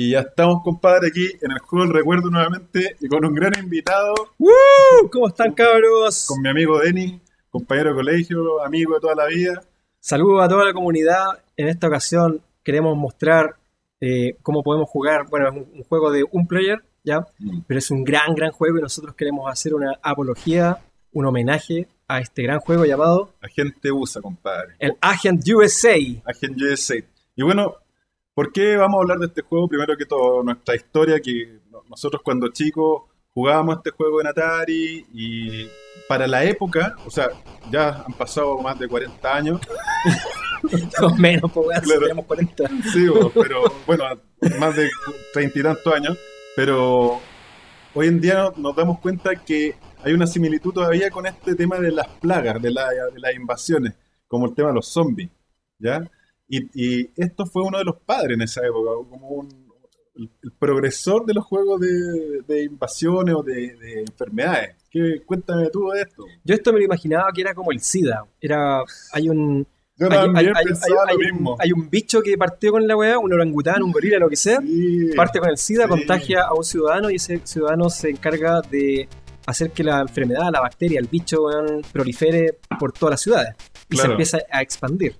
Y ya estamos, compadre, aquí en el juego del recuerdo nuevamente y con un gran invitado, ¡Woo! ¿Cómo están, cabros? con mi amigo Denis, compañero de colegio, amigo de toda la vida. Saludos a toda la comunidad. En esta ocasión queremos mostrar eh, cómo podemos jugar. Bueno, es un, un juego de un player, ¿ya? Mm. Pero es un gran, gran juego y nosotros queremos hacer una apología, un homenaje a este gran juego llamado Agente USA, compadre. el Agent USA. Agent USA. Y bueno, ¿por qué vamos a hablar de este juego? Primero que todo, nuestra historia, que no- nosotros cuando chicos jugábamos este juego en Atari y para la época, o sea, ya han pasado más de 40 años, No menos, pues, Claro. tenemos 40. Sí, pero bueno, más de treinta y tantos años. Pero hoy en día no- nos damos cuenta que hay una similitud todavía con este tema de las plagas, de, la- de las invasiones, como el tema de los zombies, ¿ya? Y, y esto fue uno de los padres en esa época, como un- el, el progresor de los juegos de, de invasiones o de, de enfermedades. ¿Qué, cuéntame tú de esto. Yo esto me lo imaginaba que era como el SIDA. Era, hay un, Yo hay, lo un- mismo. hay un bicho que partió con la weá, un orangután, un gorila, lo que sea. Sí, parte con el SIDA, sí. contagia a un ciudadano y ese ciudadano se encarga de hacer que la enfermedad, la bacteria, el bicho, weón, prolifere por todas las ciudades y se empieza a expandir.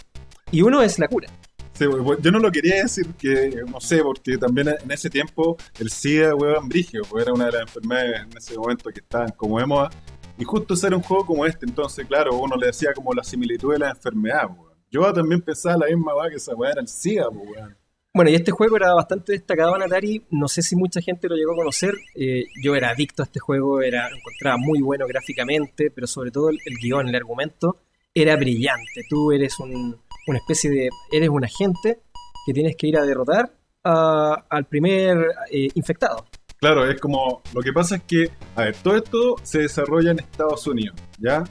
Y uno es la cura. Sí, yo no lo quería decir que, no sé, porque también en ese tiempo el SIDA, weón, brigio, pues era una de las enfermedades en ese momento que estaban como de moda. Y justo ser un juego como este, entonces, claro, uno le decía como la similitud de la enfermedad, weón. Yo también pensaba la misma weá que esa weá era el SIDA, pues, weón. Bueno, y este juego era bastante destacado en Atari. No sé si mucha gente lo llegó a conocer. Eh, yo era adicto a este juego, era, lo encontraba muy bueno gráficamente, pero sobre todo el, el guion, el argumento, era brillante. Tú eres un- una especie de. Eres un agente que tienes que ir a derrotar a- al primer eh, infectado. Claro, es como, lo que pasa es que, a ver, todo esto se desarrolla en Estados Unidos, ¿ya?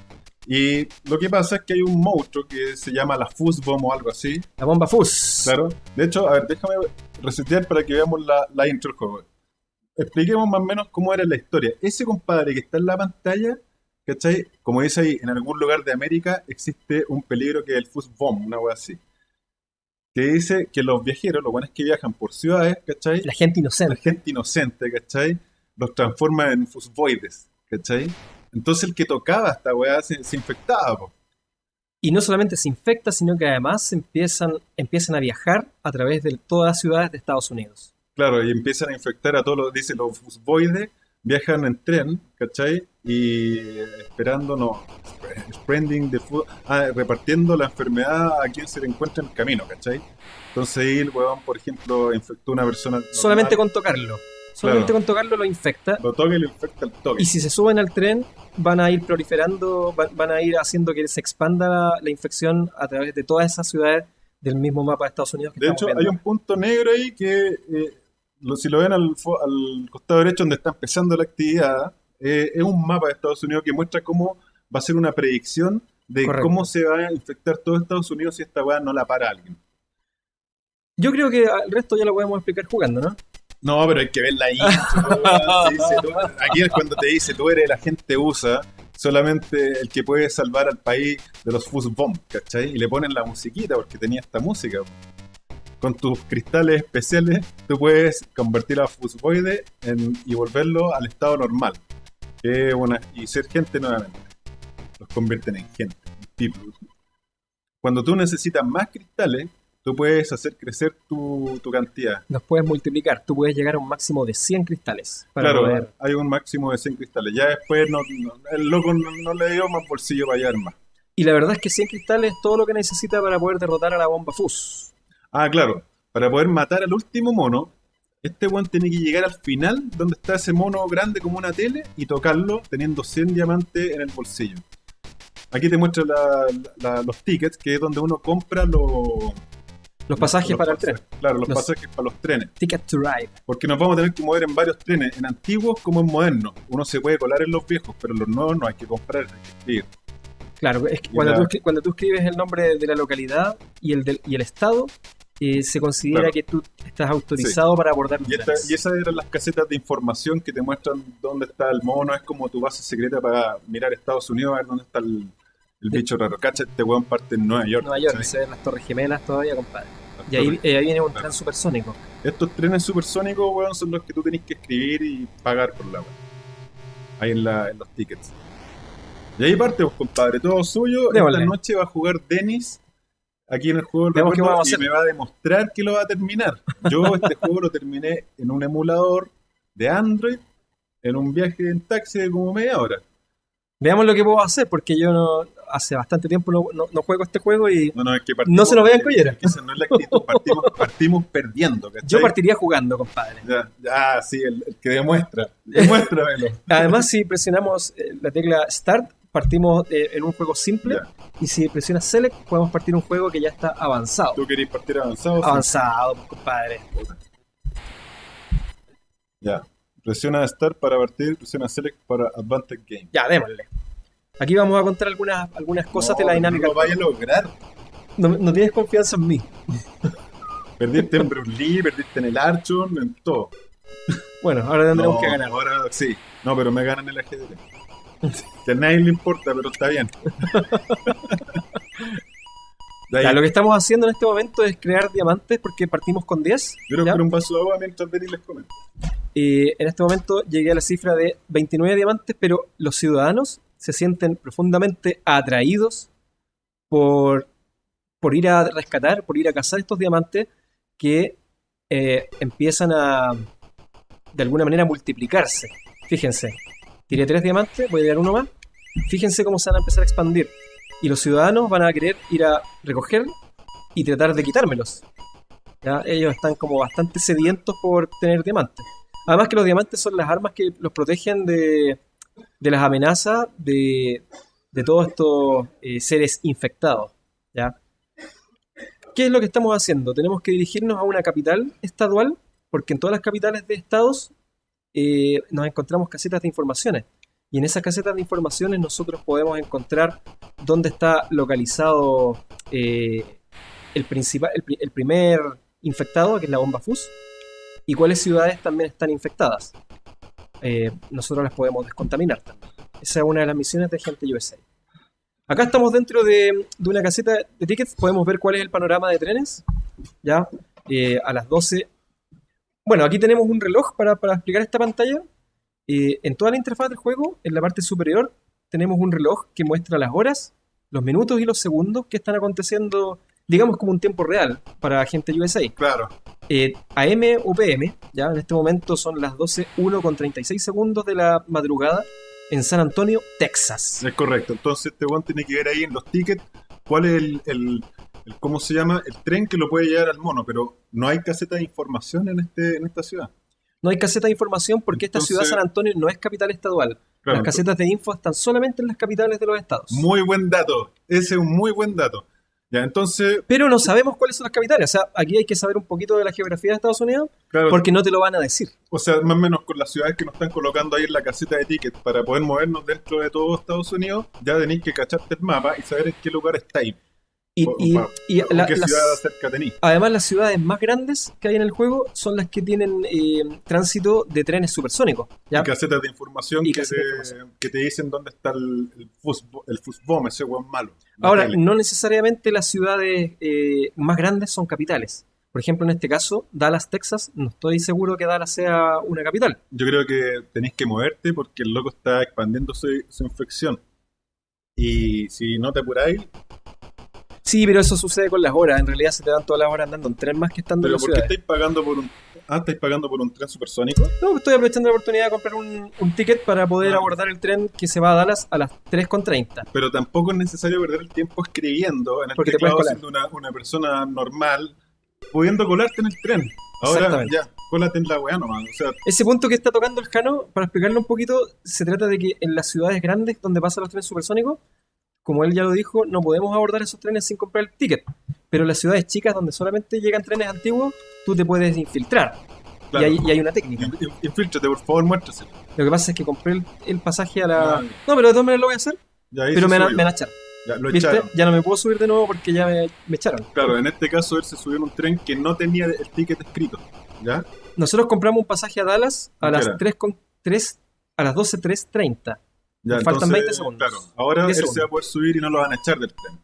Y lo que pasa es que hay un monstruo que se llama la Fuzzbomb o algo así, La bomba Fuzz. Claro. De hecho, a ver, déjame resetear para que veamos la, la intro del juego. Expliquemos más o menos cómo era la historia. Ese compadre que está en la pantalla, ¿cachai? Como dice ahí, en algún lugar de América existe un peligro que es el fuzz bomb, una wea así. Que dice que los viajeros, los buenos que viajan por ciudades, ¿cachai? La gente La inocente. gente inocente, ¿cachai? Los transforma en fuzboides, ¿cachai? Entonces el que tocaba esta weá se, se infectaba, po. Y no solamente se infecta, sino que además empiezan, empiezan a viajar a través de todas las ciudades de Estados Unidos. Claro, y empiezan a infectar a todos los, dice, los fusboides viajan en tren, ¿cachai? Y esperando, no, spreading the food, ah, repartiendo la enfermedad a quien se le encuentra en el camino, ¿cachai? Entonces ahí el huevón, por ejemplo, infectó a una persona. normal, Solamente con tocarlo. Solamente Claro. con tocarlo lo infecta. Lo toca y lo infecta al toque. Y si se suben al tren, van a ir proliferando, van, van a ir haciendo que se expanda la, la infección a través de todas esas ciudades del mismo mapa de Estados Unidos que De hecho, hay un punto negro ahí que, eh, lo- si lo ven al, al costado derecho donde está empezando la actividad, eh, es un mapa de Estados Unidos que muestra cómo va a ser una predicción de Correcto. cómo se va a infectar todo Estados Unidos si esta weá no la para alguien. Yo creo que el resto ya lo podemos explicar jugando, ¿no? No, pero hay que ver la intro. weón. Se dice, tú- aquí es cuando te dice, tú eres el agente USA, solamente el que puede salvar al país de los fuzz bomb, ¿cachai? Y le ponen la musiquita porque tenía esta música. Con tus cristales especiales, tú puedes convertir a fuzboide en, y volverlo al estado normal. Que una, y ser gente nuevamente. Los convierten en gente, en people. Cuando tú necesitas más cristales, tú puedes hacer crecer tu, tu cantidad. Los puedes multiplicar. Tú puedes llegar a un máximo de 100 cristales para Claro, poder... hay un máximo de 100 cristales. Ya después no, no- el loco no, no le dio más bolsillo para llevar más. Y la verdad es que 100 cristales es todo lo que necesita para poder derrotar a la bomba Fuzz. Ah, claro. Para poder matar al último mono, este one tiene que llegar al final donde está ese mono grande como una tele y tocarlo teniendo 100 diamantes en el bolsillo. Aquí te muestra la- la- los tickets, que es donde uno compra los... Los pasajes los para el tren. Claro, los, Los- pasajes para los trenes. Ticket to Ride. Porque nos vamos a tener que mover en varios trenes, en antiguos como en modernos. Uno se puede colar en los viejos, pero en los nuevos no hay que comprar, hay que escribir. Claro, es que cuando, la- tú, cuando tú escribes el nombre de la localidad y el, del- y el estado, eh, se considera Claro. que tú estás autorizado para abordar Y, esta- y esas eran las casetas de información que te muestran dónde está el mono. Es como tu base secreta para mirar Estados Unidos a ver dónde está el, el bicho raro. Cacha, este weón parte en Nueva York. Nueva York, ¿cachai? se ven las Torres Gemelas todavía, compadre. Y ahí, eh, ahí viene un Claro. tren supersónico. Estos trenes supersónicos, weón, son los que tú tenés que escribir y pagar por la weón. Ahí en, la, en los tickets. Y ahí parte, pues, compadre, todo suyo. Esta noche va a jugar Dennis aquí en el juego qué recuerdo vamos y me va a demostrar que lo va a terminar. Yo este juego lo terminé en un emulador de Android en un viaje en taxi de como media hora. Veamos lo que puedo hacer, porque yo no, hace bastante tiempo no, no- no juego este juego y No, no, es que No se nos vean colleras. es que esa no es la actitud. Partimos, partimos perdiendo, ¿cachai? yo partiría jugando, compadre. Ya, ya, sí, el, el que demuestra. Demuéstramelo. Además, si presionamos eh, la tecla Start, partimos eh, en un juego simple. Y si presionas Select, podemos partir un juego que ya está avanzado. ¿Tú querés partir avanzado? Sí. Avanzado, compadre. Ya. Presiona Start para partir, presiona Select para Advantage Game. Ya, démosle. Aquí vamos a contar algunas, algunas cosas de la dinámica. No lo vaya a lograr. No, no tienes confianza en mí. Perdiste en Bruce Lee, perdiste en el Archon, en todo. Bueno, ahora tendremos No, que ganar. Ahora sí. No, pero me ganan el ajedrez. Que a nadie le importa, pero está bien. Ya, lo que estamos haciendo en este momento es crear diamantes porque partimos con 10. yo creo un vaso de agua mientras Denis les comenta. Y en este momento llegué a la cifra de 29 diamantes, pero los ciudadanos se sienten profundamente atraídos por, por ir a rescatar, por ir a cazar estos diamantes que eh, empiezan a, de alguna manera, multiplicarse. Fíjense, tiré tres diamantes, voy a tirar uno más. Fíjense cómo se van a empezar a expandir. Y los ciudadanos van a querer ir a recoger y tratar de quitármelos. ¿ya? Ellos están como bastante sedientos por tener diamantes. Además que los diamantes son las armas que los protegen de, de las amenazas de, de todos estos eh, seres infectados. ¿ya? ¿Qué es lo que estamos haciendo? Tenemos que dirigirnos a una capital estadual, porque en todas las capitales de estados eh, nos encontramos casetas de informaciones. Y en esas casetas de informaciones nosotros podemos encontrar dónde está localizado eh, el, principal, el, el primer infectado, que es la bomba FUS, y cuáles ciudades también están infectadas. Eh, nosotros las podemos descontaminar también. Esa es una de las misiones de Gente USA. Acá estamos dentro de, de una caseta de tickets, podemos ver cuál es el panorama de trenes. Ya, eh, a las 12. Bueno, aquí tenemos un reloj para, para explicar esta pantalla. Eh, en toda la interfaz del juego, en la parte superior, tenemos un reloj que muestra las horas, los minutos y los segundos que están aconteciendo, digamos como un tiempo real para gente USA. Claro. Eh, AM o PM, ya en este momento son las 12.1 con 36 segundos de la madrugada en San Antonio, Texas. Es correcto. Entonces este weón tiene que ver ahí en los tickets cuál es el, el- el- ¿cómo se llama? El tren que lo puede llevar al mono, pero no hay caseta de información en este en esta ciudad. No hay caseta de información porque esta ciudad San Antonio no es capital estadual. Claro, las casetas de info están solamente en las capitales de los estados. Muy buen dato. Ese es un muy buen dato. Ya, entonces, Pero no sabemos cuáles son las capitales. O sea, aquí hay que saber un poquito de la geografía de Estados Unidos claro, porque no te lo van a decir. o sea, más o menos con las ciudades que nos están colocando ahí en la caseta de tickets para poder movernos dentro de todo Estados Unidos, ya tenéis que cacharte el mapa y saber en qué lugar estáis. Y, O- y- o- y o la- qué las- ciudad cerca tenéis. además las ciudades más grandes que hay en el juego son las que tienen eh, tránsito de trenes supersónicos. ¿ya? Y casetas de información, Y que, de te, información. que te dicen dónde está el, el, fusbo- el fusbom, ese weón malo. Ahora, tele. no necesariamente las ciudades eh, más grandes son capitales. Por ejemplo, en este caso, Dallas, Texas, no estoy seguro que Dallas sea una capital. Yo creo que tenéis que moverte porque el loco está expandiendo su, su infección. Y si no te apuráis, Sí, pero eso sucede con las horas. En realidad se te dan todas las horas andando en tren más que estando en pero las ¿por qué ciudades. estáis pagando por un... Ah, ¿estáis pagando por un tren supersónico? No, estoy aprovechando la oportunidad de comprar un, un ticket para poder Ah. abordar el tren que se va a Dallas a las 3.30. Pero tampoco es necesario perder el tiempo escribiendo en el Porque te puedes colar. siendo una, una persona normal, pudiendo colarte en el tren. Ahora Exactamente. ya, cólate en la weá nomás. O sea, Ese punto que está tocando el Jano, para explicarlo un poquito, se trata de que en las ciudades grandes donde pasan los trenes supersónicos, como él ya lo dijo, no podemos abordar esos trenes sin comprar el ticket. Pero en las ciudades chicas donde solamente llegan trenes antiguos, tú te puedes infiltrar. claro, Y, hay, y hay una técnica. in- in- infíltrate, por favor, muéstraselo. Lo que pasa es que compré el, el pasaje a la... No, pero de todas maneras lo voy a hacer, ya pero me, van a- subió. me van a echar. Ya, lo ¿Viste? echaron. Ya no me puedo subir de nuevo porque ya me, me echaron. Claro, en este caso él se subió en un tren que no tenía el ticket escrito. ¿Ya? Nosotros compramos un pasaje a Dallas a ¿Qué las era? 3 con 3 a las 12.330. Ya, faltan entonces, 20 segundos. Claro, ahora él 10 se va a poder subir y no lo van a echar del tren.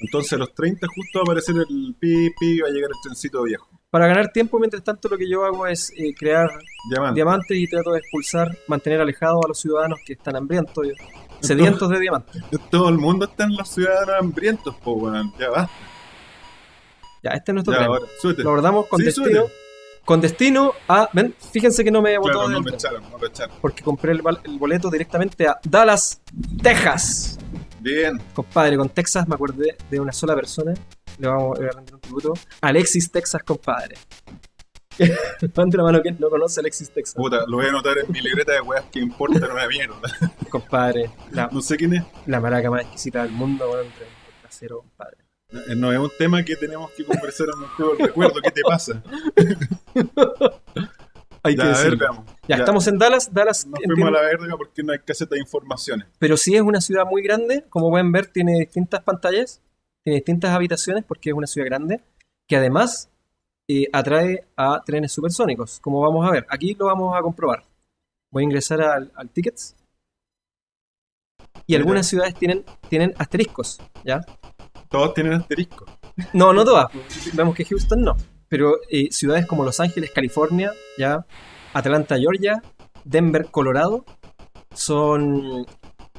Entonces a los 30 justo va a aparecer el pi, pi, va a llegar el trencito viejo. Para ganar tiempo, mientras tanto, lo que yo hago es eh, crear Diamante. diamantes y trato de expulsar, mantener alejados a los ciudadanos que están hambrientos, sedientos de diamantes. Todo el mundo está en los ciudadanos hambrientos, po, weón. Ya va. Ya, este es nuestro Ya, tren. ahora, súbete. Lo abordamos con Sí. Con destino a. Ven, fíjense que no me botó Claro, no me echaron, no me echaron. Porque compré el, boleto directamente a Dallas, Texas. Bien. Compadre, con Texas me acordé de una sola persona. Le vamos a rendir un tributo. Alexis Texas, compadre. Levante la mano quien no conoce a Alexis Texas. Puta, lo voy a anotar en mi libreta de weas que importan una mierda. Compadre, la, No sé quién es. la maraca más exquisita del mundo, bueno, entre el trasero, compadre. Eh, No es un tema que tenemos que conversar en un de recuerdo. ¿Qué te pasa? Hay que Ya, ver, decirlo. veamos. Ya, estamos en Dallas. Dallas, Nos fuimos a la verga porque no hay caseta de informaciones. pero sí es una ciudad muy grande. Como pueden ver, tiene distintas pantallas, tiene distintas habitaciones porque es una ciudad grande, que además eh, atrae a trenes supersónicos, como vamos a ver. Aquí lo vamos a comprobar. Voy a ingresar al, al tickets. Y algunas ciudades tienen, tienen asteriscos, ¿ya? Todos tienen asterisco. No, no todas. Vemos que Houston no. Pero eh, ciudades como Los Ángeles, California, ya, Atlanta, Georgia, Denver, Colorado, son,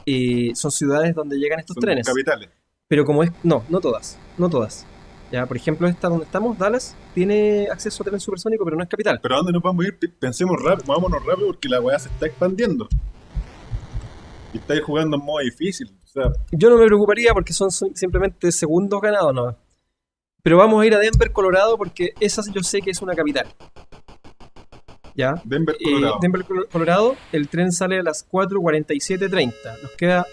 eh, son ciudades donde llegan estos Son trenes. capitales. Pero como es, no, no todas, no todas. Ya, por ejemplo, esta donde estamos, Dallas, tiene acceso a tren supersónico, pero no es capital. Pero ¿a dónde nos vamos a ir? Pensemos rápido, vámonos rápido porque la weá se está expandiendo. Y estáis jugando en modo difícil. Yo no me preocuparía porque son simplemente segundos ganados, no. Pero vamos a ir a Denver, Colorado, porque esa yo sé que es una capital. ¿Ya? Denver, Eh, Colorado. Denver, Colo- Colorado, el tren sale a las 4.47.30. Nos, queda,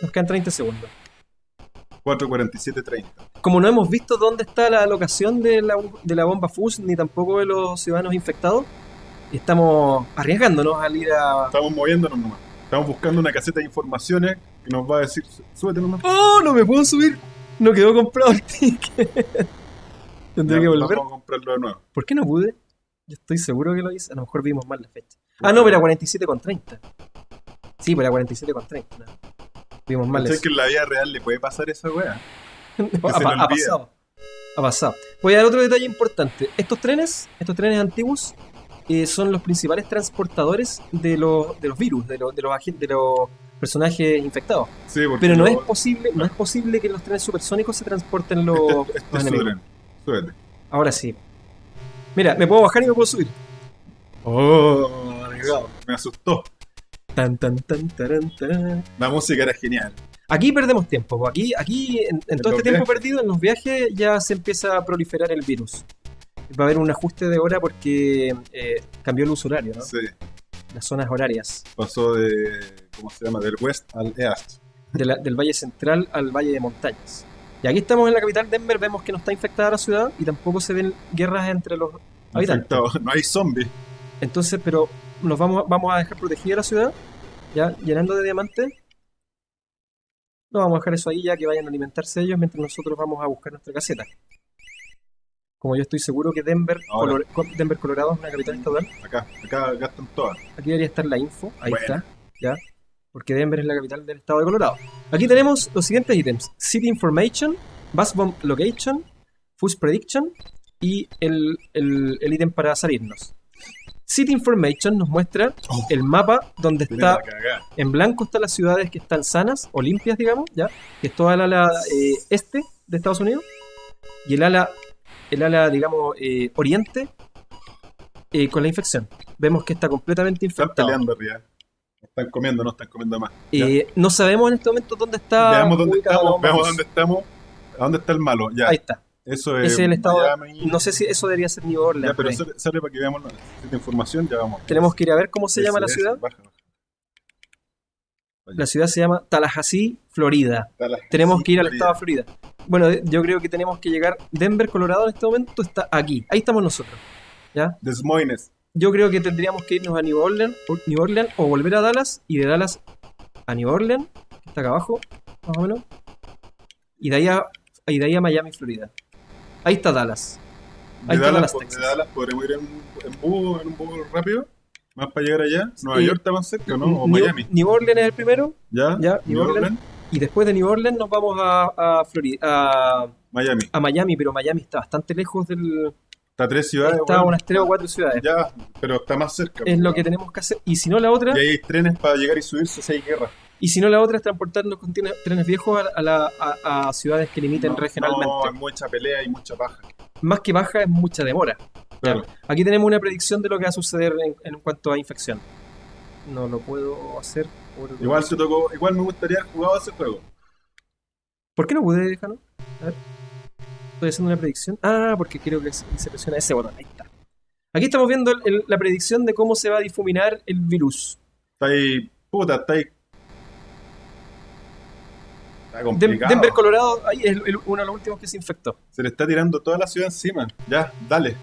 nos quedan 30 segundos. 447-30. Como no hemos visto dónde está la locación de la, de la bomba FUS, ni tampoco de los ciudadanos infectados, estamos arriesgándonos al ir a... Estamos moviéndonos nomás. Estamos buscando una caseta de informaciones que nos va a decir, súbete nomás. ¡Oh, no me puedo subir! No quedó comprado el ticket. Tendré Ya, que volver. Vamos a comprarlo de nuevo. ¿Por qué no pude? Yo estoy seguro que lo hice. A lo mejor vimos mal la fecha. Ah, no, pero era 47,30. Sí, pero era 47,30. no. Vimos mal ¿Sabes eso. que en la vida real le puede pasar esa weá? ha, ha pasado. Ha pasado. Voy a dar otro detalle importante. Estos trenes, estos trenes antiguos, eh, son los principales transportadores de los, de los virus, de los, de los, de los personajes infectados. Sí, Pero no es posible, no es posible que los trenes supersónicos se transporten los, Este, este los es su enemigos. tren. Súbete. Ahora sí. Mira, me puedo bajar y me puedo subir. Oh. Me asustó. Tan, tan, tan, taran, taran. La música era genial. Aquí perdemos tiempo. po. Aquí, aquí en, en todo este tiempo viajes. perdido, en los viajes, ya se empieza a proliferar el virus. Va a haber un ajuste de hora porque eh, cambió el uso horario, ¿no? Sí. Las zonas horarias. Pasó de, ¿cómo se llama? Del west al east. de la- del Valle Central al Valle de Montañas. Y aquí estamos en la capital Denver, vemos que no está infectada la ciudad y tampoco se ven guerras entre los habitantes. Infectado. No hay zombies. Entonces, pero nos vamos, vamos a dejar protegida la ciudad, ya llenando de diamantes. No vamos a dejar eso ahí ya que vayan a alimentarse ellos mientras nosotros vamos a buscar nuestra caseta. Como yo estoy seguro que Denver. Color- Denver Colorado es una capital estatal, Acá, acá gastan todas. aquí debería estar la info, ahí está, ya, porque Denver es la capital del estado de Colorado. Aquí tenemos los siguientes ítems: City Information, Bus Bomb Location, Fuse Prediction y el, el, el ítem para salirnos. City Information nos muestra Oh. el mapa donde está en blanco están las ciudades que están sanas o limpias, digamos, ya, que es toda el ala eh, este de Estados Unidos y el ala, el ala, digamos, eh, oriente eh, con la infección. Vemos que está completamente Están infectado. peleando arriba. Están comiendo, no están comiendo más. Eh, no sabemos en este momento dónde está. Veamos dónde estamos, veamos dónde estamos. ¿A dónde está el malo? Ya. Ahí está. Eso es. El estado. Miami. No sé si eso debería ser New Orleans. Ya, pero sale, sale para que veamos la esta información. Ya vamos. Tenemos que ir a ver cómo se Ese, llama la ese, ciudad. baja, baja. La ciudad se llama Tallahassee, Florida. La- Tenemos que ir al Florida. estado de Florida. Bueno, de- yo creo que tenemos que llegar. Denver, Colorado en este momento está aquí. Ahí estamos nosotros. ¿Ya? Des Moines. Yo creo que tendríamos que irnos a New Orleans, o, New Orleans o volver a Dallas y de Dallas a New Orleans, que está acá abajo, más o menos. Y de ahí a, y de ahí a Miami, Florida. Ahí está Dallas. De Ahí está Dallas, Dallas, de Dallas podremos ir en, en bus, en un bus rápido. Más para llegar allá. Nueva Sí. York está más cerca, ¿no? O New, Miami. New Orleans es el primero. ¿Ya? Ya, New New Orleans. Orleans. Y después de New Orleans nos vamos a, a, Florida, a, Miami. a Miami, pero Miami está bastante lejos del... Está tres ciudades. Está unas tres o cuatro ciudades. Ya, pero está más cerca. Es lo que tenemos que hacer. Y si no la otra, Y hay trenes para llegar y subirse si hay guerra. y si no la otra es transportarnos con trenes viejos a, a la- a- a ciudades que limiten No, regionalmente. No, hay mucha pelea y mucha paja. Más que baja es mucha demora. Claro. Aquí tenemos una predicción de lo que va a suceder en, en cuanto a infección. No lo puedo hacer por... Igual te tocó, igual me gustaría haber jugado ese juego. ¿Por qué no pude, Jano? A ver. Estoy haciendo una predicción. Ah, porque creo que se, se presiona ese botón. Ahí está. Aquí estamos viendo el- el- la predicción de cómo se va a difuminar el virus. Está ahí, puta, está ahí. Está complicado. Denver, Colorado, ahí es el- uno de los últimos que se infectó. Se le está tirando toda la ciudad encima. Ya, dale.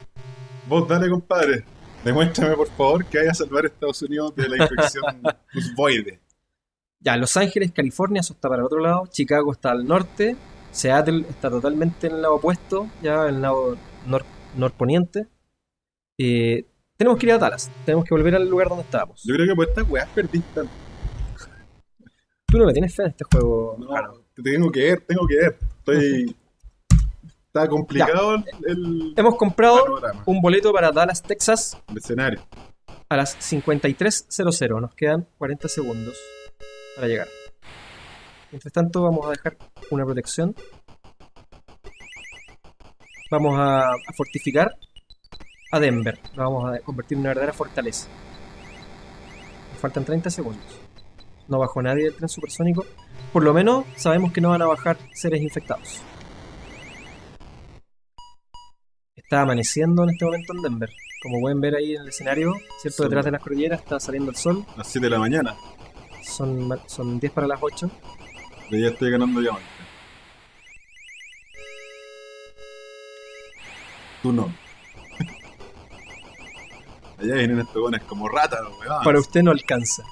Vos dale, compadre. Demuéstrame, por favor, que vaya a salvar a Estados Unidos de la infección fusboide. Ya, Los Ángeles, California, eso está para el otro lado. Chicago está al norte. Seattle está totalmente en el lado opuesto, ya en el lado nor- norponiente. Eh, tenemos que ir a Dallas. Tenemos que volver al lugar donde estábamos. Yo creo que por estas weas perdiste. Tú no le tienes fe en este juego, No, Jano. te tengo que ver, tengo que ver. Estoy. Está complicado el, el Hemos comprado panorama, un boleto para Dallas, Texas, el escenario. a las 53.00. Nos quedan 40 segundos para llegar. Mientras tanto, vamos a dejar una protección. Vamos a, a fortificar a Denver. Lo vamos a convertir en una verdadera fortaleza. Nos faltan 30 segundos. No bajó nadie del tren supersónico. Por lo menos sabemos que no van a bajar seres infectados. Está amaneciendo en este momento en Denver. Como pueden ver ahí en el escenario, ¿cierto? Detrás de las cordilleras está saliendo el sol. Las 7 de la mañana. Son, son 10 para las 8. De ya estoy ganando diamante. Tú no. Allá vienen estos weones como ratas, los weones. Para usted no alcanza.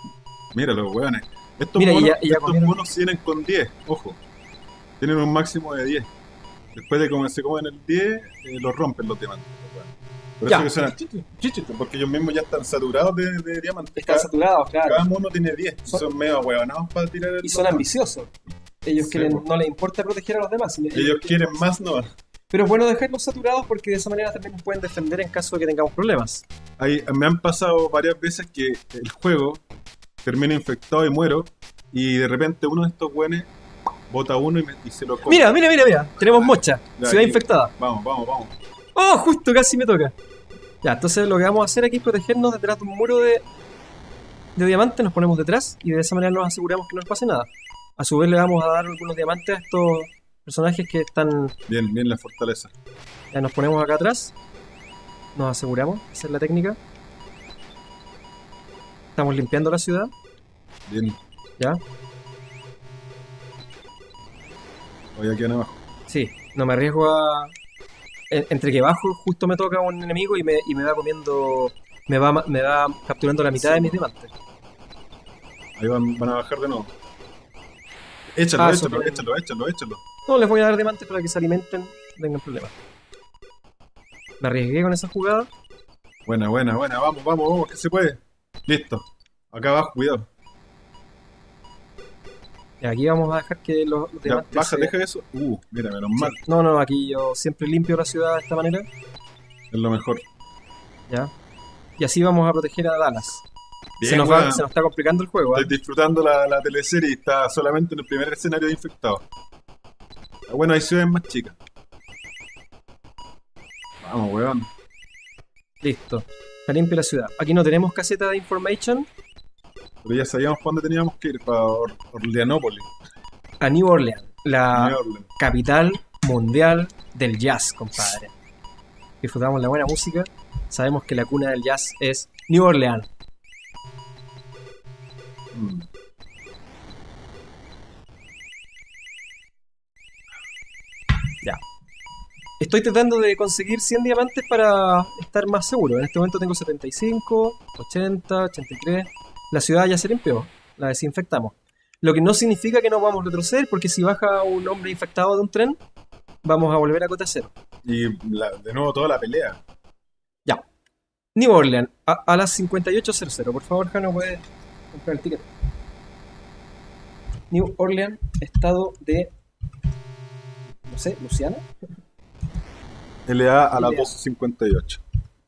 Mira los weones. Estos, Mira, monos, ya- y ya estos comieron. monos vienen con 10, ojo. Tienen un máximo de 10. Después de que se comen el 10, eh, los rompen los diamantes. los. Por Ya. eso que suenan chichi, chichi, porque ellos mismos ya están saturados de, de diamantes. Están Cada, saturados, claro. cada mono tiene 10. y Son- Son medio huevonados para tirar el Y son ambiciosos. Ellos Sí, quieren, no les importa proteger a los demás. sino- Ellos quieren más, no. Pero es bueno dejarlos saturados porque de esa manera también nos pueden defender en caso de que tengamos problemas. Hay- me han pasado varias veces que el juego termina infectado y muero. Y de repente uno de estos weones bota uno y, me- y se lo come. Mira, mira, mira, mira. Tenemos mocha. Ciudad aquí. infectada. Vamos, vamos, vamos. ¡Oh! Justo casi me toca. Ya, entonces lo que vamos a hacer aquí es protegernos detrás de un muro de, de diamantes. Nos ponemos detrás y de esa manera nos aseguramos que no nos pase nada. A su vez le vamos a dar algunos diamantes a estos personajes que están Bien, bien la fortaleza. Ya nos ponemos acá atrás. Nos aseguramos. Esa es la técnica. Estamos limpiando la ciudad. Bien. ¿Ya? Voy aquí abajo. Sí. No me arriesgo a... en- Entre que bajo, justo me toca un enemigo y me, y me va comiendo... Me va, me va capturando la mitad de mis diamantes. Ahí van, van a bajar de nuevo. Échalo, Ah, échalo, sobre- échalo, échalo, échalo. No, les voy a dar diamantes para que se alimenten. Tengan problemas. Me arriesgué con esa jugada. Buena, buena, buena. Vamos, vamos, vamos, que se puede. Listo. Acá abajo, cuidado. Aquí vamos a dejar que los, los Ya, baja, se- deja eso. Uh, mira, menos Sí. mal. No, no, aquí yo siempre limpio la ciudad de esta manera. Es lo mejor. ¿Ya? Y así vamos a proteger a Dallas. Bien, se, nos va- se nos está complicando el juego. ¿eh? Estoy disfrutando la, la teleserie y está solamente en el primer escenario de infectados. Ah, Bueno, hay ciudades más chicas. Vamos, weón. Listo. Está limpia la ciudad. Aquí no tenemos caseta de information. Pero ya sabíamos para dónde teníamos que ir, para Or- Orleanópolis, A New Orleans, la New Orleans. capital mundial del jazz, compadre. Disfrutamos la buena música. Sabemos que la cuna del jazz es New Orleans. Mm. Estoy tratando de conseguir 100 diamantes para estar más seguro. En este momento tengo 75, 80, 83. La ciudad ya se limpió. La desinfectamos. Lo que no significa que no vamos a retroceder, porque si baja un hombre infectado de un tren, vamos a volver a cota cero. Y la- de nuevo toda la pelea. Ya. New Orleans, a, a las 58.00. Por favor, Jano, puede comprar el ticket. New Orleans, estado de. No sé, Luciana. LA a las LA. 12.58.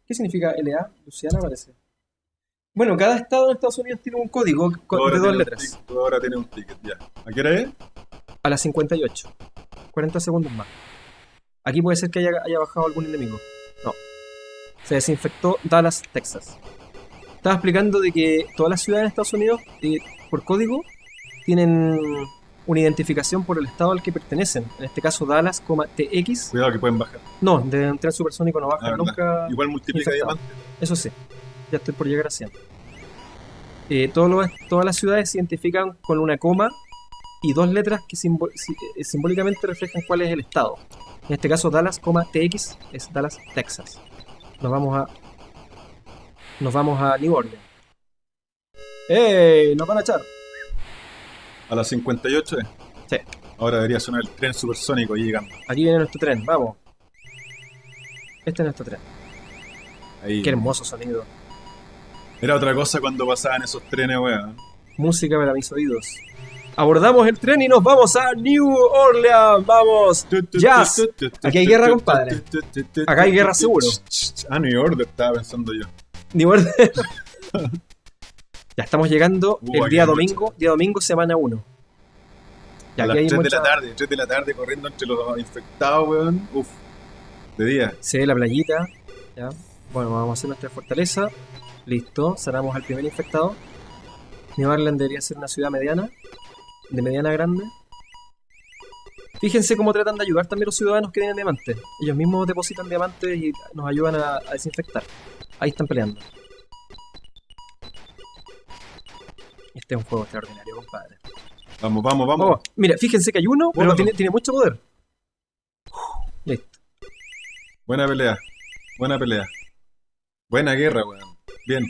¿Qué significa LA? Luciana parece. Bueno, cada estado en Estados Unidos tiene un código con- Ahora de dos tiene un letras. ticket, ahora tienes un ticket, ya. ¿A qué hora es? A las 58. 40 segundos más. Aquí puede ser que haya, haya bajado algún enemigo. No. Se desinfectó Dallas, Texas. Estaba explicando de que todas las ciudades de Estados Unidos, eh, por código, tienen una identificación por el estado al que pertenecen. En este caso, Dallas, coma, TX. Cuidado que pueden bajar. No, de un tren supersónico no baja Ah, verdad. nunca. Igual multiplica infectado. diamantes. Eso sí, ya estoy por llegar a 100. Eh, lo- todas las ciudades se identifican con una coma y dos letras que eh, simbólicamente reflejan cuál es el estado. En este caso, Dallas, coma, TX es Dallas, Texas. Nos vamos a. Nos vamos a New Orleans. ¡Ey! ¡Nos van a echar! A las 58 es. Sí. Ahora debería sonar el tren supersónico ahí llegando. Aquí viene nuestro tren, vamos. Este es nuestro tren. Ahí. Qué hermoso sonido. Era otra cosa cuando pasaban esos trenes, weón. Música para mis oídos. Abordamos el tren y nos vamos a New Orleans. ¡Vamos! Jazz. Aquí hay guerra, compadre. Acá hay guerra seguro. Ah, New Order estaba pensando yo. New Orleans. ya estamos llegando Uh, el día domingo, día domingo, semana 1. Ya a las hay 3 de la tarde, 3 de la tarde corriendo entre los infectados, weón. Uf. De día. Se ve la playita. Ya. Bueno, vamos a hacer nuestra fortaleza. Listo, sanamos al primer infectado. New Orleans debería ser una ciudad mediana, de mediana a grande. Fíjense cómo tratan de ayudar también los ciudadanos que tienen diamantes. Ellos mismos depositan diamantes y nos ayudan a, a desinfectar. Ahí están peleando. Este es un juego extraordinario, compadre. Vamos, vamos, vamos. Oh, mira, fíjense que hay uno, pero tiene mucho poder. Listo. Buena pelea. Buena pelea. Buena guerra, weón. Bien.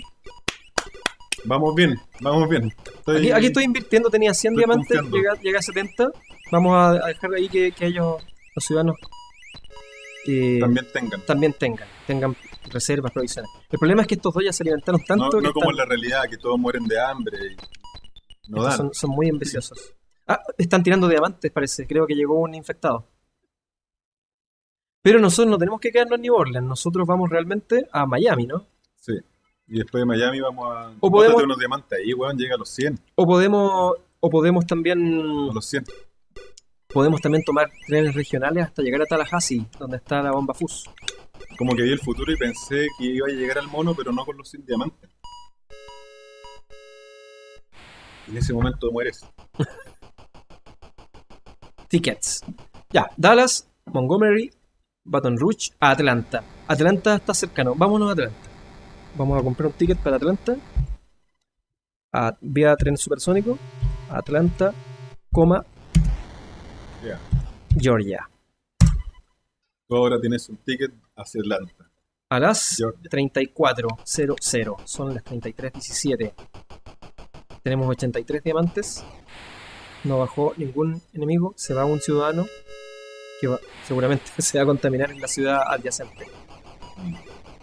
Vamos bien, vamos bien. Estoy- Aquí, aquí estoy invirtiendo, tenía 100 Estoy diamantes, llega, llega a 70. Vamos a, a dejar ahí que, que ellos, los ciudadanos, eh, también. También tengan. tengan, tengan reservas, provisiones. El problema es que estos dos ya se alimentaron No, tanto que no como están- en la realidad, que todos mueren de hambre. y No dan. son, son muy ambiciosos. Ah, están tirando diamantes, parece. Creo que llegó un infectado. Pero nosotros no tenemos que quedarnos en New Orleans. Nosotros vamos realmente a Miami, ¿no? Y después de Miami vamos a. O podemos- unos diamantes ahí, weón. Llega a los 100. O podemos, o podemos también A los 100. podemos también tomar trenes regionales hasta llegar a Tallahassee, donde está la bomba FUS. Como que vi el futuro y pensé que iba a llegar al mono, pero no con los 100 diamantes. Y en ese momento mueres. Tickets. Ya, Dallas, Montgomery, Baton Rouge, a Atlanta. Atlanta está cercano. Vámonos a Atlanta. Vamos a comprar un ticket para Atlanta. A, vía tren supersónico. Atlanta, coma. Georgia. Tú ahora tienes un ticket hacia Atlanta. A las Georgia. 34.00. Son las 33.17. Tenemos 83 diamantes. No bajó ningún enemigo. Se va un ciudadano que va- seguramente se va a contaminar en la ciudad adyacente.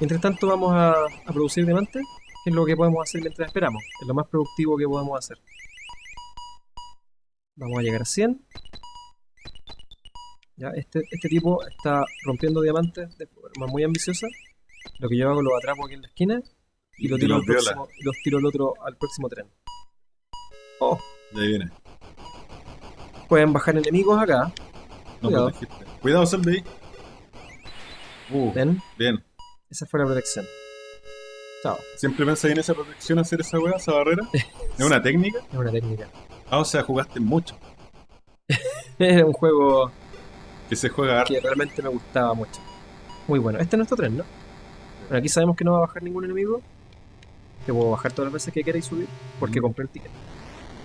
Mientras tanto vamos a, a producir diamantes, que es lo que podemos hacer mientras esperamos. Es lo más productivo que podemos hacer. Vamos a llegar a 100. Ya, este, este tipo está rompiendo diamantes de forma muy ambiciosa. Lo que yo hago lo atrapo aquí en la esquina y lo Y tiro, los al próximo, los tiro al otro al próximo tren. Oh, Y ahí viene. pueden bajar enemigos acá. No Cuidado. protegiste. Cuidado, sal de ahí. Uh, ¿Ven? bien. Esa fue la protección. Chao. ¿Siempre pensé en esa protección hacer esa weá, esa barrera? ¿Es una técnica? Es una técnica. Ah, o sea, jugaste mucho. Era un juego Que se juega harto. que realmente me gustaba mucho. Muy bueno. Este es nuestro tren, ¿no? Bueno, aquí sabemos que no va a bajar ningún enemigo. Que puedo bajar todas las veces que queráis subir. Porque Mm. compré el ticket.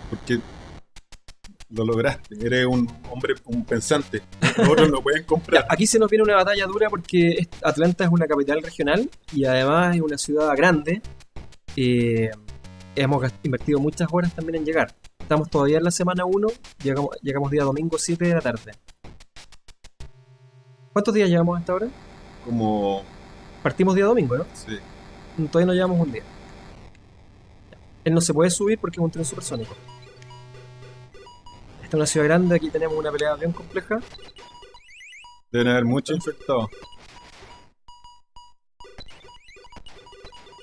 Porque lo lograste. Eres un hombre, un pensante. Los otros no pueden comprar. aquí se nos viene una batalla dura porque Atlanta es una capital regional y además es una ciudad grande. Eh, hemos invertido muchas horas también en llegar. Estamos todavía en la semana 1, llegamos, llegamos día domingo 7 de la tarde. ¿Cuántos días llevamos hasta ahora? Como. Partimos día domingo, ¿no? Sí. Todavía no llevamos un día. Él no se puede subir porque es un tren supersónico. Esta es una ciudad grande, aquí tenemos una pelea bien compleja. Deben haber muchos infectados.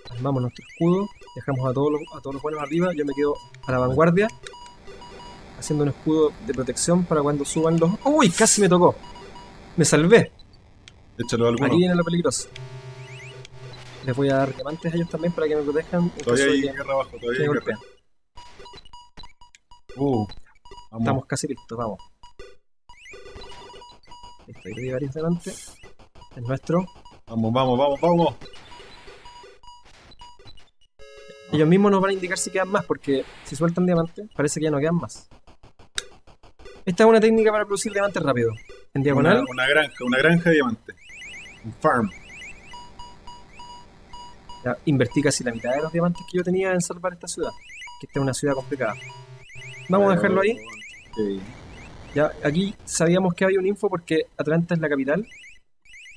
Armamos nuestro escudo, dejamos a todos, los, a todos los buenos arriba, yo me quedo a la vanguardia, haciendo un escudo de protección para cuando suban los... ¡Uy! Casi me tocó. Me salvé. Échalo a alguno. Aquí viene lo peligroso. Les voy a dar diamantes a ellos también para que me protejan. Todavía hay guerra abajo, todavía hay guerra. Uh, vamos. Estamos casi listos, vamos. Listo, hay varios delante. El nuestro. Vamos, vamos, vamos, vamos. Ellos mismos nos van a indicar si quedan más, porque si sueltan diamantes, parece que ya no quedan más. Esta es una técnica para producir diamantes rápido. En diagonal, Una, una granja, una granja de diamantes. Un farm. ya invertí casi la mitad de los diamantes que yo tenía en salvar esta ciudad. Que esta es una ciudad complicada. Vamos a dejarlo ahí. Ya, aquí sabíamos que había un info porque Atlanta es la capital.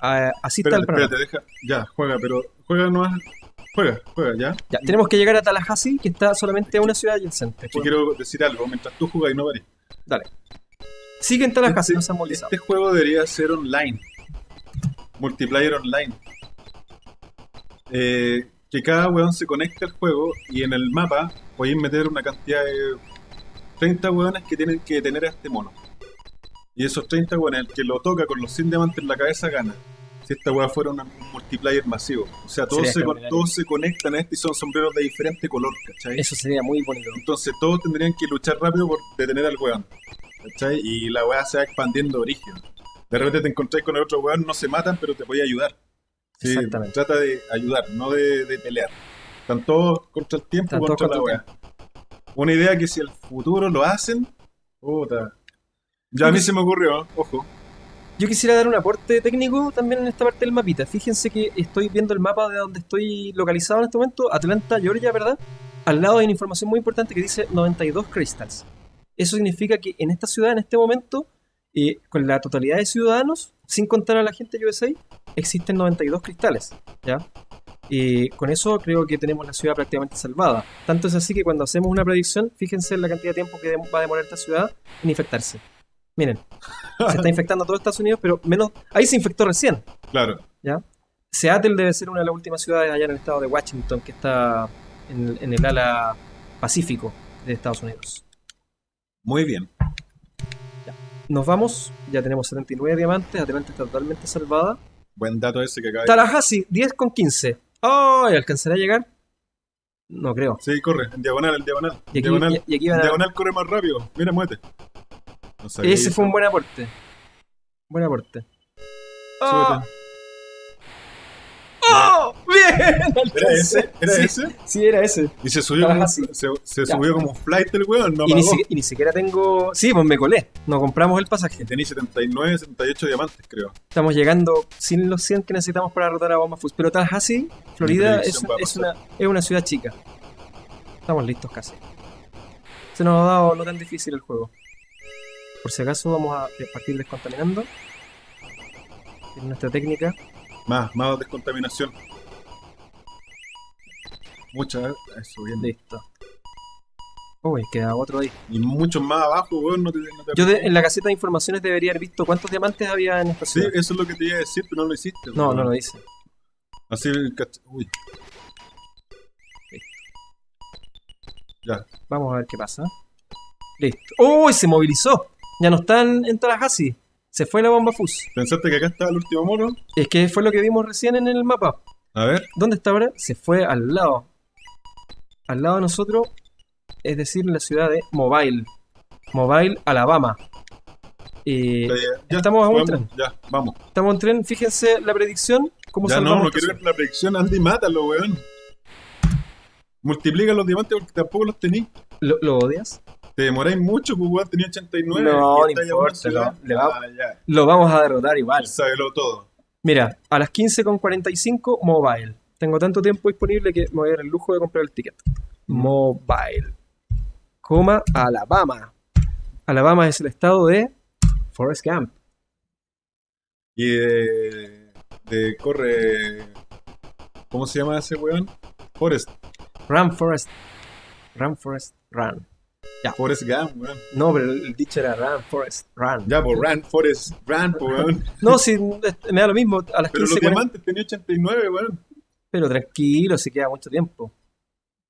Ah, así está el panorama. espérate, deja. Ya, juega, pero juega nomás. Juega, juega, ya. Ya, tenemos que llegar a Tallahassee, que está solamente a una ciudad adyacente. Es que quiero decir algo. Mientras tú jugas y no pares. Dale. Sigue en Tallahassee, Este- no se han movilizado. Este juego debería ser online. Multiplayer online. Eh, que cada weón se conecte al juego y en el mapa podéis meter una cantidad de 30 weones que tienen que tener a este mono. Y esos 30 weones, el que lo toca con los 100 diamantes en la cabeza gana. Si esta weá fuera una- un multiplayer masivo. O sea, todos se, todos se conectan a este y son sombreros de diferente color, ¿cachai? Eso sería muy bonito. Entonces todos tendrían que luchar rápido por detener al weón. ¿Cachai? Y la weá se va expandiendo de origen. De repente te encontráis con el otro weón, no se matan, pero te voy a ayudar. Sí, Exactamente. trata de ayudar, no de, de pelear. Están todos contra el tiempo, Están contra la weá. Una idea que si el futuro lo hacen, puta. Ya a mí se me ocurrió, ojo. Yo quisiera dar un aporte técnico también en esta parte del mapita. Fíjense que estoy viendo el mapa de donde estoy localizado en este momento, Atlanta, Georgia, ¿verdad? Al lado hay una información muy importante que dice 92 crystals. Eso significa que en esta ciudad, en este momento, eh, con la totalidad de ciudadanos, sin contar a la gente de USA, existen 92 cristales. ¿ya? Y con eso creo que tenemos la ciudad prácticamente salvada. Tanto es así que cuando hacemos una predicción, fíjense en la cantidad de tiempo que va a demorar esta ciudad en infectarse. Miren, se está infectando todo Estados Unidos, pero menos. Ahí se infectó recién, Claro. ¿ya? Seattle debe ser una de las últimas ciudades allá en el estado de Washington, que está en, en el ala pacífico de Estados Unidos. Muy bien. Nos vamos, ya tenemos 79 diamantes, Atlanta está totalmente salvada. Buen dato ese que acaba Tallahassee, 10 con 15. ¡Ay! ¿Alcanzará a llegar? No creo. Sí, corre, en diagonal, en diagonal. Y aquí, diagonal, y- y aquí van en a- diagonal corre más rápido. Mira, muévete. No sabía Ese eso. fue un buen aporte. Buen aporte. ¡Oh! ¡Oh! ¿Era ese? ¿Era Sí, ese? Sí, era ese. Y se subió, como, se, subió como flight el weón, no y, ni y siquiera tengo. Sí, pues me colé. No compramos el pasaje. Tenía 79, 78 diamantes, creo. Estamos llegando sin los 100 que necesitamos para derrotar a Bomba Fus. Pero Tallahassee, Florida, es, es una, es una ciudad chica. Estamos listos casi. Se nos ha dado no tan difícil el juego. Por si acaso, vamos a partir descontaminando. Es nuestra técnica. Más, más descontaminación. Mucha, eso bien. Listo. Uy, queda otro ahí. Y muchos más abajo, weón, no te, no te Yo de- en la caseta de informaciones debería haber visto cuántos diamantes había en esta Sí, ciudad. eso es lo que te iba a decir, pero no lo hiciste. No, weón. no lo dice. Así, cach- uy. Ya, Vamos a ver qué pasa. Listo. ¡Uy! se movilizó. Ya no están en Tallahassee. Se fue la bomba Fus. ¿pensaste que acá estaba el último mono? Es que fue lo que vimos recién en el mapa. A ver, ¿Dónde está ahora? Se fue al lado. Al lado de nosotros, es decir, en la ciudad de Mobile. Mobile, Alabama. Eh, ya, ya, estamos a un vamos, tren. Ya, vamos. estamos en tren. Fíjense la predicción. ¿Cómo Ya no, no quiero ver la predicción, Andy, mátalo, weón. Multiplica los diamantes porque tampoco los tenís. ¿Lo, lo odias? Te demoráis mucho, pues weón, tenía 89. No, y no importa, le va- Ah. Lo vamos a derrotar igual. Sábelo todo. Mira, a las 15.45 Mobile. Tengo tanto tiempo disponible que me voy a dar el lujo de comprar el ticket. Mobile. Coma Alabama. Alabama es el estado de Forest Camp. Y de, de corre. ¿Cómo se llama ese weón? Forest. Run Forest. Run Forest Run. Ya. Forrest Gump, weón. No, pero el, el dicho era Run, Forest, Run. Ya, pues Run, Forrest, Run, pues, weón. No, sí, me da lo mismo. A las Pero 15, los 40. diamantes tenía 89, weón. Pero tranquilo, si queda mucho tiempo.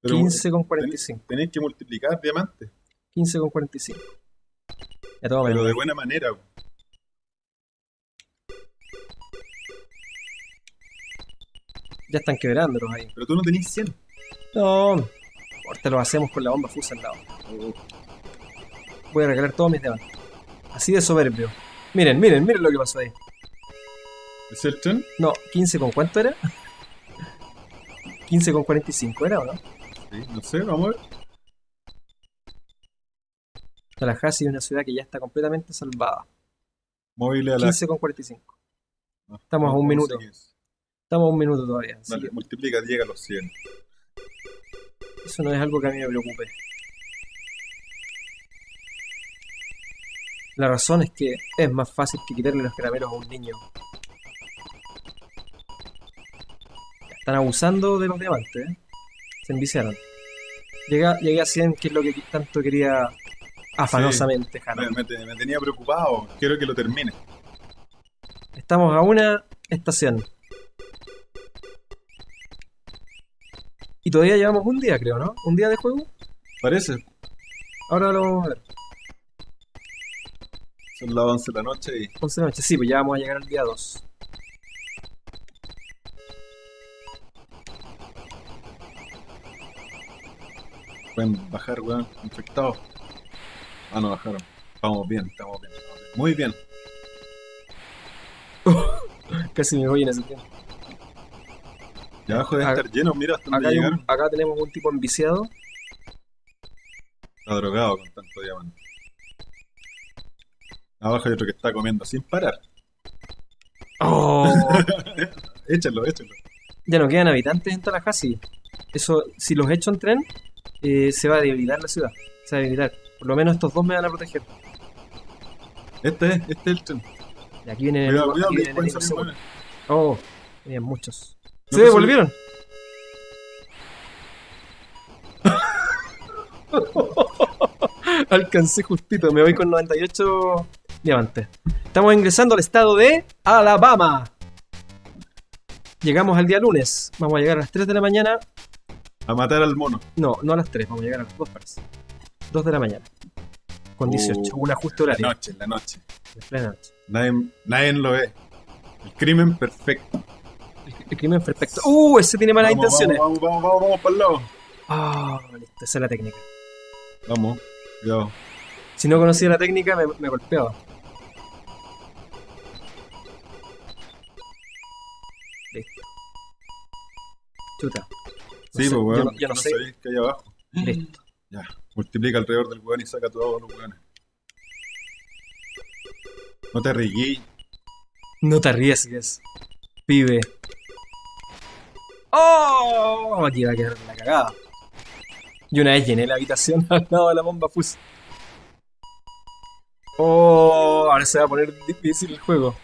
Pero 15 con ten- 45. Tenéis que multiplicar diamantes. 15 con 45. Ya todo Pero de buena manera. Ya están quebrándolos ahí. Pero tú no tenés 100. No, ahorita lo hacemos con la bomba fusa al lado. Voy a regalar todos mis diamantes. Así de soberbio. Miren, miren, miren lo que pasó ahí. ¿Es el tren? No, 15 con cuánto era? 15 con 45 era o no? Sí, no sé, vamos a ver. Tallahassee es una ciudad que ya está completamente salvada. Móviles a la. 15 con 45. no, estamos a un minuto. Estamos a un minuto todavía. que multiplica, llega a los 100. eso no es algo que a mí me preocupe. La razón es que es más fácil que quitarle los caramelos a un niño. Están abusando de los diamantes, ¿eh? Se enviciaron. Llegué, llegué a 100, que es lo que tanto quería afanosamente, Jano. Me, me tenía preocupado. Quiero que lo termine. Estamos a una estación. Y todavía llevamos un día, creo, ¿no? Un día de juego. Parece. Ahora lo vamos a ver. Son las 11 de la noche y 11 de la noche. Sí, pues ya vamos a llegar al día 2. Pueden bajar, weón, infectados. Ah, no bajaron. Vamos bien, estamos bien. estamos bien. Muy bien. Casi me voy en ese tiempo. Y abajo debe estar lleno, mira hasta Acá, dónde un- acá tenemos un tipo enviciado. Está drogado con tanto diamante. Abajo hay otro que está comiendo sin parar. ¡Oh! Échalo, échalo. ya no quedan habitantes en Tallahassee. Eso, si los echo en tren, eh, se va a debilitar la ciudad. Se va a debilitar. Por lo menos estos dos me van a proteger. Este es, este es el tren. Y aquí vienen Cuidado, enemigos- cuidado, aquí salir seguros. buenos. Oh, tenían muchos. No ¡Se devolvieron! Alcancé justito, me voy con 98 diamantes. Estamos ingresando al estado de Alabama. Llegamos al día lunes. Vamos a llegar a las 3 de la mañana. A matar al mono. No, no a las 3, vamos a llegar a las 2 parece. 2 de la mañana. Con 18, Uh, un ajuste La horario. noche, la noche. plena noche. Nadie, nadie lo ve. El crimen perfecto. El, el crimen perfecto. ¡Uh! Ese tiene malas Vamos, intenciones. Vamos, vamos, vamos, vamos, para el lado. Ah, listo, esa es la técnica. Vamos, cuidado. Si no conocía la técnica, me, me golpeaba. Listo. Chuta. Sí, pues, weón. Yo no, sé. sabéis que hay abajo. Listo. Ya, multiplica alrededor del weón y saca todos los weones. No te ríes. No te arriesgues. Pibe. ¡Oh! Aquí va a quedar la cagada. Y una vez llené la habitación al lado de la bomba fus. ¡Oh! Ahora se va a poner difícil el juego.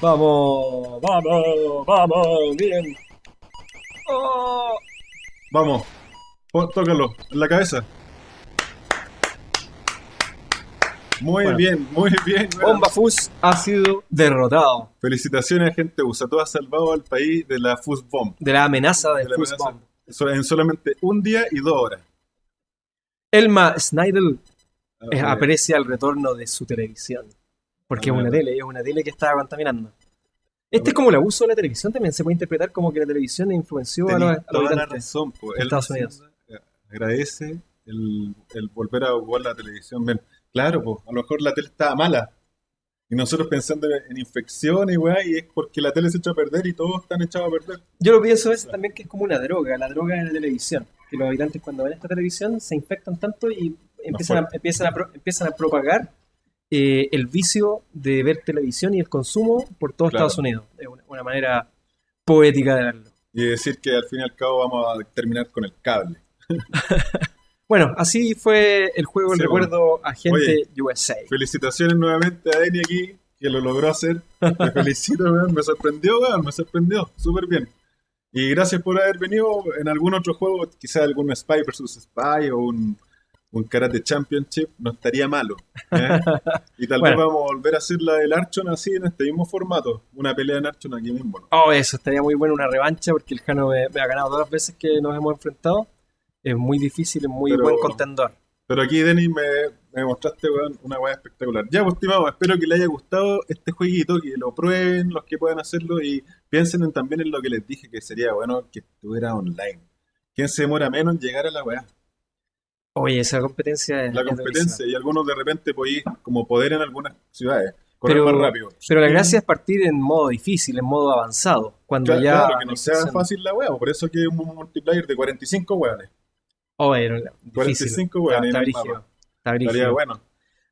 ¡Vamos! ¡Vamos! ¡Vamos! ¡Bien! ¡Oh! Vamos, tócalo en la cabeza. Muy Bueno. bien, muy bien. Bomba Fus ha sido derrotado Felicitaciones, gente USA. Tú has salvado al país de la Fuzz Bomb. de la amenaza de, De la Fus amenaza. Bomb. En solamente un día y dos horas. Elma Snidel eh, Eh, aprecia el retorno de su televisión. Porque Ah, es una verdad. tele, es una tele que estaba contaminando. Este es como el abuso de la televisión, también se puede interpretar como que la televisión influenció a los, tenés a los toda la razón. Él Estados Unidos. eh, agradece el, el volver a jugar la televisión. Bien, claro, pues, a lo mejor la tele estaba mala. Y nosotros pensando en infección y weá, y es porque la tele se echó a perder y todos están echados a perder. Yo lo pienso a veces también que es como una droga, la droga de la televisión. Que los habitantes cuando ven esta televisión se infectan tanto y empiezan a, empiezan a, empiezan a propagar eh, el vicio de ver televisión y el consumo por todo Claro. Estados Unidos. Es una, una manera poética de verlo. Y decir que al fin y al cabo vamos a terminar con el cable. Bueno, así fue el juego, el Sí, recuerdo a gente Oye. USA. Felicitaciones nuevamente a Eni aquí, que lo logró hacer. Te felicito, weón. Me sorprendió, weón. Me sorprendió. Súper bien. Y gracias por haber venido en algún otro juego, quizá algún Spy vs Spy o un, un Karate Championship, no estaría malo. ¿eh? Y tal Bueno. vez vamos a volver a hacer la del Archon así en este mismo formato. Una pelea en Archon aquí mismo. ¿no? Oh, eso estaría muy bueno, una revancha, porque el Jano me, me ha ganado todas las veces que nos hemos enfrentado. Es muy difícil, es muy Pero- buen contendor. Pero aquí, Denis, me, me mostraste weón, una weá espectacular. Ya, pues, estimado, espero que les haya gustado este jueguito, que lo prueben los que puedan hacerlo y piensen en- también en lo que les dije, que sería bueno que estuviera online. ¿Quién se demora menos en llegar a la weá? Oye, esa competencia es La es competencia. durísima. Y algunos de repente podéis, como poder en algunas ciudades, correr Pero, más rápido. pero la gracia es partir en modo difícil, en modo avanzado. Cuando Claro, ya. claro, que no sea fácil la weá, por eso que es un multiplayer de 45 weones. Oh, era difícil. 45 Está- weones está el brígido, está brígido. Estaría bueno.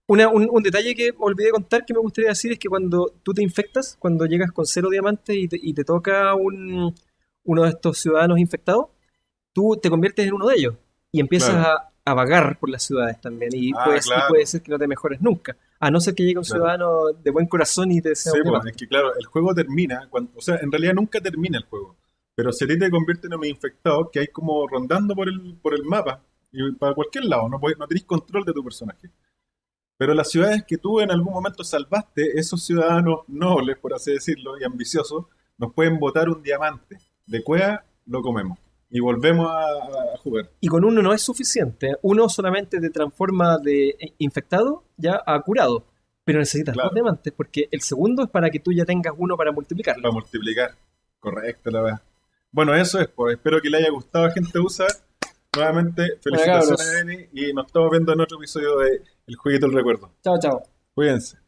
Una- un, un detalle que olvidé contar que me gustaría decir es que cuando tú te infectas, cuando llegas con cero diamantes y te, y te toca un, uno de estos ciudadanos infectados, tú te conviertes en uno de ellos y empiezas Claro. a, a vagar por las ciudades también. Y, Ah, puede, y puede ser que no te mejores nunca. A no ser que llegue un Claro. ciudadano de buen corazón y te desea Sí, pues, es que claro, el juego termina, cuando, o sea, en realidad nunca termina el juego, pero si a ti te convierten en un infectado que hay como rondando por el, por el mapa, y para cualquier lado, no, no tenés control de tu personaje. Pero las ciudades que tú en algún momento salvaste, esos ciudadanos nobles, por así decirlo, y ambiciosos, nos pueden botar un diamante. De cueva lo comemos. Y volvemos a, a jugar. Y con uno no es suficiente. Uno solamente te transforma de infectado ya a curado. Pero necesitas Claro. dos diamantes porque el segundo es para que tú ya tengas uno para multiplicarlo. Para multiplicar. Correcto, la verdad. Bueno, eso es, pues. Espero que le haya gustado a gente USA. Nuevamente, felicitaciones, cabros. Denny. Y nos estamos viendo en otro episodio de El Jueguito del Recuerdo. Chao, chao. Cuídense.